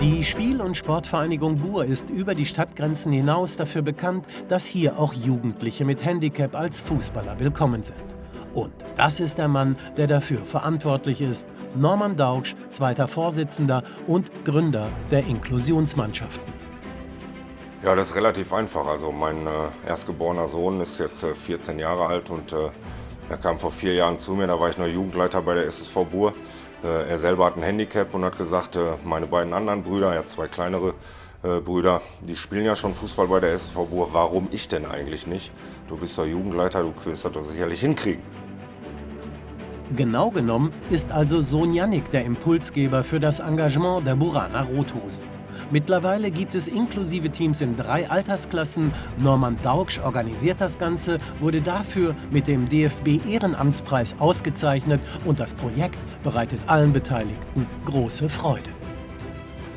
Die Spiel- und Sportvereinigung Buhr ist über die Stadtgrenzen hinaus dafür bekannt, dass hier auch Jugendliche mit Handicap als Fußballer willkommen sind. Und das ist der Mann, der dafür verantwortlich ist, Norman Daugsch, zweiter Vorsitzender und Gründer der Inklusionsmannschaften. Ja, das ist relativ einfach. Also mein äh, erstgeborener Sohn ist jetzt äh, 14 Jahre alt und äh, er kam vor vier Jahren zu mir, da war ich noch Jugendleiter bei der SSV Buhr. Äh, er selber hat ein Handicap und hat gesagt, äh, meine beiden anderen Brüder, er hat zwei kleinere äh, Brüder, die spielen ja schon Fußball bei der SSV Buhr, warum ich denn eigentlich nicht? Du bist doch Jugendleiter, du wirst das doch sicherlich hinkriegen. Genau genommen ist also Sohn Jannik der Impulsgeber für das Engagement der Buraner Rothosen. Mittlerweile gibt es inklusive Teams in drei Altersklassen. Norman Daugsch organisiert das Ganze, wurde dafür mit dem DFB Ehrenamtspreis ausgezeichnet und das Projekt bereitet allen Beteiligten große Freude.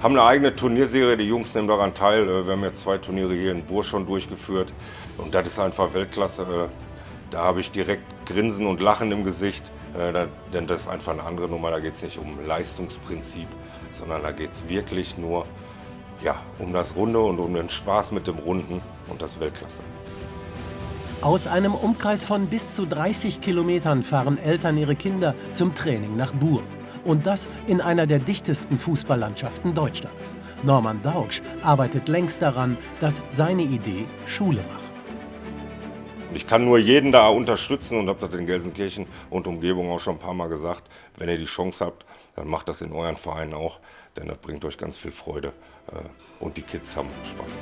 Haben eine eigene Turnierserie, die Jungs nehmen daran teil. Äh, wir haben jetzt zwei Turniere hier in Bur schon durchgeführt und das ist einfach Weltklasse. Äh, da habe ich direkt Grinsen und Lachen im Gesicht, äh, denn das ist einfach eine andere Nummer. Da geht es nicht um Leistungsprinzip, sondern da geht es wirklich nur ja, um das Runde und um den Spaß mit dem Runden und das Weltklasse. Aus einem Umkreis von bis zu 30 Kilometern fahren Eltern ihre Kinder zum Training nach Buhr. Und das in einer der dichtesten Fußballlandschaften Deutschlands. Norman Daugsch arbeitet längst daran, dass seine Idee Schule macht. Ich kann nur jeden da unterstützen und habe das in Gelsenkirchen und Umgebung auch schon ein paar Mal gesagt. Wenn ihr die Chance habt, dann macht das in euren Vereinen auch, denn das bringt euch ganz viel Freude äh, und die Kids haben Spaß.